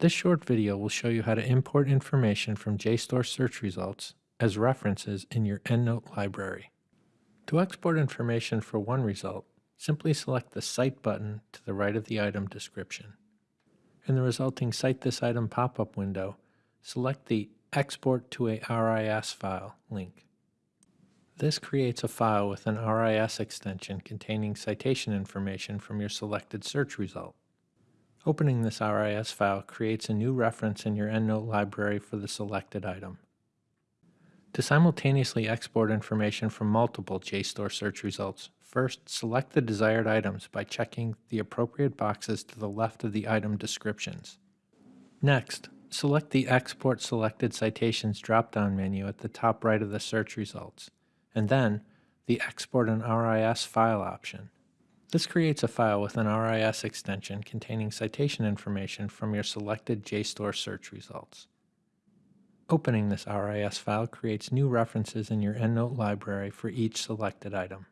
This short video will show you how to import information from JSTOR search results as references in your EndNote library. To export information for one result, simply select the Cite button to the right of the item description. In the resulting Cite this item pop-up window, select the Export to a RIS file link. This creates a file with an RIS extension containing citation information from your selected search result. Opening this RIS file creates a new reference in your EndNote library for the selected item. To simultaneously export information from multiple JSTOR search results, first select the desired items by checking the appropriate boxes to the left of the item descriptions. Next, select the Export Selected Citations drop-down menu at the top right of the search results, and then the Export an RIS file option. This creates a file with an RIS extension containing citation information from your selected JSTOR search results. Opening this RIS file creates new references in your EndNote library for each selected item.